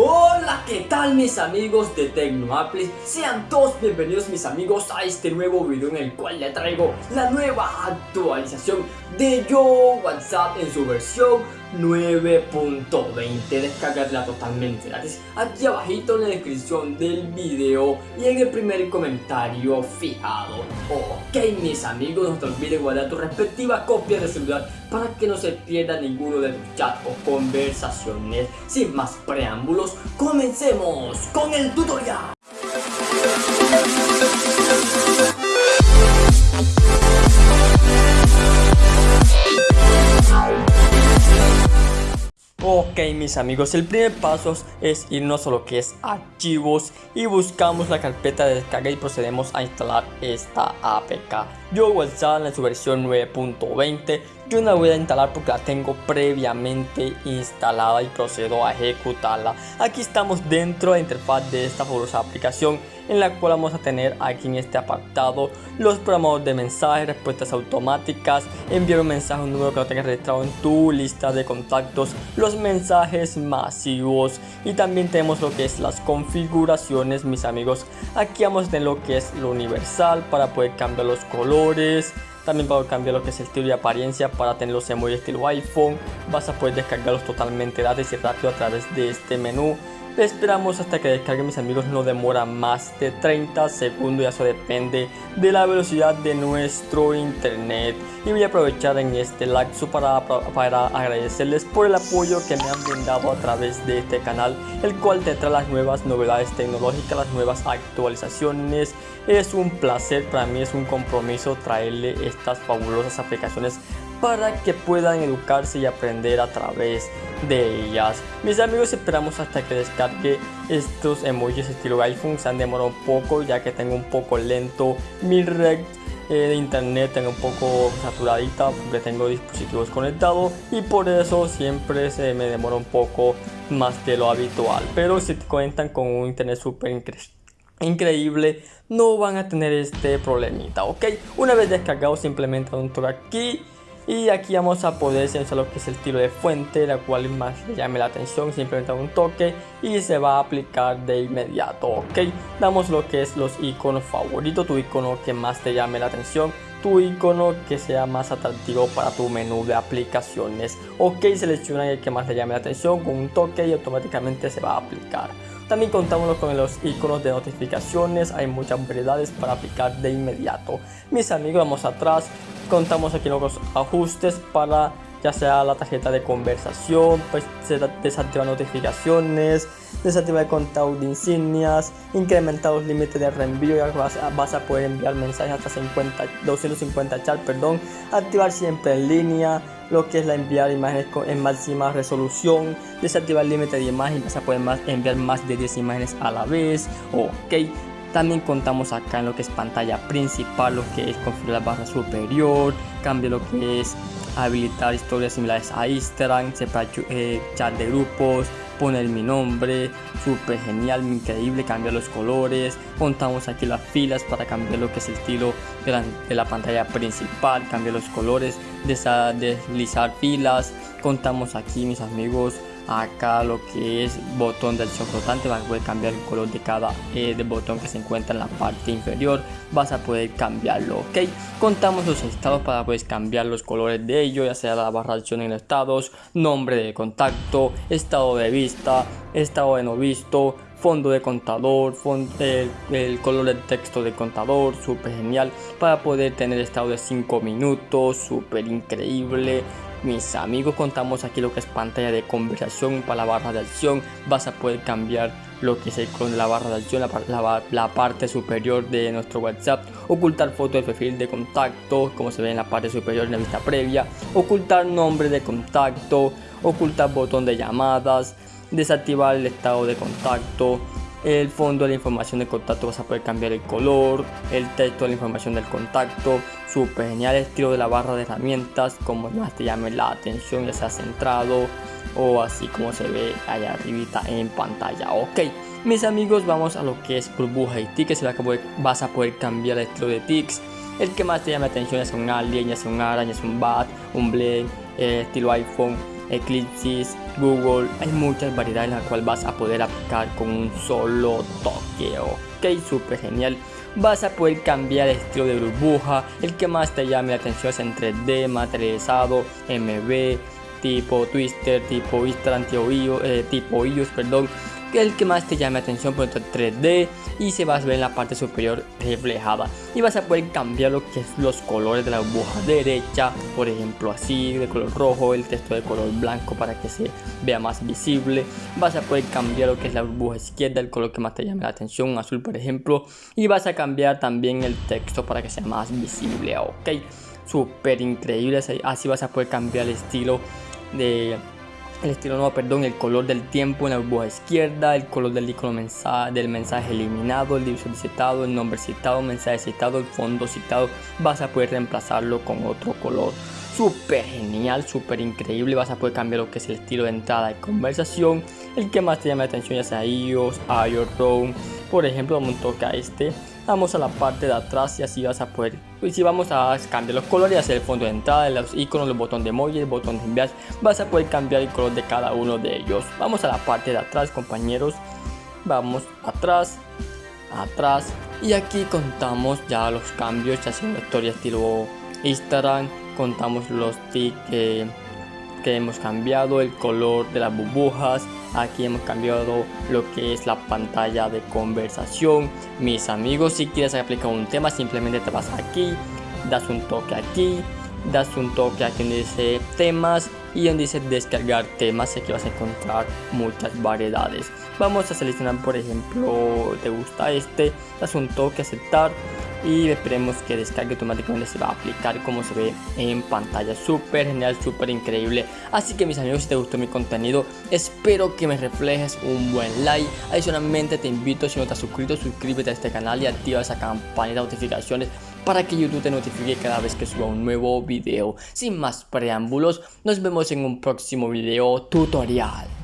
Oh! ¿Qué tal mis amigos de TecnoApples? Sean todos bienvenidos mis amigos a este nuevo video en el cual le traigo la nueva actualización de Yo WhatsApp en su versión 9.20 Descargarla totalmente gratis. Aquí abajito en la descripción del video y en el primer comentario fijado. Ok mis amigos, no te olvides guardar tu respectiva copia de celular para que no se pierda ninguno de tus chats o conversaciones. Sin más preámbulos, comencemos con el tutorial Ok mis amigos, el primer paso es irnos a lo que es archivos y buscamos la carpeta de descarga y procedemos a instalar esta APK. Yo WhatsApp en su versión 9.20, yo no la voy a instalar porque la tengo previamente instalada y procedo a ejecutarla. Aquí estamos dentro de la interfaz de esta fabulosa aplicación en la cual vamos a tener aquí en este apartado los programadores de mensajes, respuestas automáticas, enviar un mensaje a un número que no tengas registrado en tu lista de contactos, los mensajes masivos y también tenemos lo que es las configuraciones mis amigos. Aquí vamos a tener lo que es lo universal para poder cambiar los colores, también para cambiar lo que es el estilo y apariencia para tener los emojis estilo iPhone. Vas a poder descargarlos totalmente gratis y rápido a través de este menú. Esperamos hasta que descargue mis amigos, no demora más de 30 segundos, ya eso depende de la velocidad de nuestro internet. Y voy a aprovechar en este live para, para agradecerles por el apoyo que me han brindado a través de este canal, el cual te trae las nuevas novedades tecnológicas, las nuevas actualizaciones. Es un placer, para mí es un compromiso traerle estas fabulosas aplicaciones para que puedan educarse y aprender a través de ellas. Mis amigos esperamos hasta que descargue estos emojis estilo iPhone, se han demorado un poco ya que tengo un poco lento mi red eh, de internet tengo un poco saturadita porque tengo dispositivos conectados y por eso siempre se me demora un poco más de lo habitual pero si cuentan con un internet súper increíble no van a tener este problemita ok una vez descargado simplemente un toque aquí y aquí vamos a poder seleccionar lo que es el tiro de fuente, la cual más le llame la atención, simplemente un toque y se va a aplicar de inmediato, ok. Damos lo que es los iconos favoritos, tu icono que más te llame la atención, tu icono que sea más atractivo para tu menú de aplicaciones. Ok, selecciona el que más le llame la atención con un toque y automáticamente se va a aplicar. También contamos con los iconos de notificaciones, hay muchas variedades para aplicar de inmediato. Mis amigos, vamos atrás, contamos aquí los ajustes para ya sea la tarjeta de conversación, pues desactivar notificaciones, desactivar el contado de insignias, incrementar los límites de reenvío, ya vas, vas, a poder enviar mensajes hasta 50, 250 chats, perdón, activar siempre en línea, lo que es la enviar imágenes en máxima resolución, desactivar el límite de imágenes, vas a poder enviar más de 10 imágenes a la vez, ok, también contamos acá en lo que es pantalla principal, lo que es configurar la barra superior, cambio lo que es habilitar historias similares a Instagram, separar eh, chat de grupos, poner mi nombre, súper genial, increíble, cambiar los colores, contamos aquí las filas para cambiar lo que es el estilo de la, de la pantalla principal, cambiar los colores, deslizar filas, contamos aquí mis amigos acá lo que es botón de acción flotante vas a poder cambiar el color de cada eh, botón que se encuentra en la parte inferior. Vas a poder cambiarlo ok. Contamos los estados para poder cambiar los colores de ello ya sea la barra de acción en estados nombre de contacto estado de vista estado de no visto fondo de contador, el, color del texto de contador, súper genial para poder tener estado de 5 minutos, súper increíble, mis amigos contamos aquí lo que es pantalla de conversación para la barra de acción. Vas a poder cambiar lo que es con la barra de acción la, parte superior de nuestro whatsapp. Ocultar foto de perfil de contacto como se ve en la parte superior en la vista previa. Ocultar nombre de contacto ocultar botón de llamadas desactivar el estado de contacto. El fondo de la información de contacto vas a poder cambiar el color, el texto de la información del contacto, súper genial estilo de la barra de herramientas, como más te llame la atención, ya sea centrado o así como se ve allá arribita en pantalla, ok. Mis amigos, vamos a lo que es burbuja y tickets, vas a poder cambiar el estilo de tics, el que más te llame la atención es un alien, ya sea un araña, es un bat, un blend, eh, estilo iPhone, Eclipse, Google, hay muchas variedades en las cuales vas a poder aplicar con un solo toque, ok, súper genial. Vas a poder cambiar el estilo de burbuja, el que más te llame la atención es en 3D, materializado, MB, tipo Twister, tipo Instagram, eh, tipo iOS, perdón, que el que más te llame atención por 3D y se va a ver en la parte superior reflejada. Y vas a poder cambiar lo que es los colores de la burbuja derecha por ejemplo así de color rojo el texto de color blanco para que se vea más visible. Vas a poder cambiar lo que es la burbuja izquierda el color que más te llame la atención azul por ejemplo. Y vas a cambiar también el texto para que sea más visible ok. Súper increíble así vas a poder cambiar el estilo de el estilo no, perdón, el color del tiempo en la burbuja izquierda, el color del icono mensaje, del mensaje eliminado, el divisor citado, el nombre citado, mensaje citado, el fondo citado, vas a poder reemplazarlo con otro color. Súper genial, súper increíble, vas a poder cambiar lo que es el estilo de entrada de conversación, el que más te llame la atención ya sea iOS, iOS, por ejemplo, vamos a este vamos a la parte de atrás y así vas a poder y si vamos a cambiar los colores hacer el fondo de entrada los iconos los botones de emoji el botón de enviar. Vas a poder cambiar el color de cada uno de ellos. Vamos a la parte de atrás compañeros. Vamos atrás atrás. Y aquí contamos ya los cambios ya sea una historia estilo instagram. Contamos los tics que hemos cambiado el color de las burbujas aquí hemos cambiado lo que es la pantalla de conversación. Mis amigos si quieres aplicar un tema simplemente te vas aquí das un toque aquí das un toque aquí donde dice temas y donde dice descargar temas aquí vas a encontrar muchas variedades. Vamos a seleccionar por ejemplo te gusta este das un toque aceptar y esperemos que descargue automáticamente se va a aplicar como se ve en pantalla. Súper genial súper increíble. Así que mis amigos si te gustó mi contenido espero que me reflejes un buen like. Adicionalmente te invito si no te has suscrito suscríbete a este canal y activa esa campana de notificaciones para que YouTube te notifique cada vez que suba un nuevo video. Sin más preámbulos nos vemos en un próximo video tutorial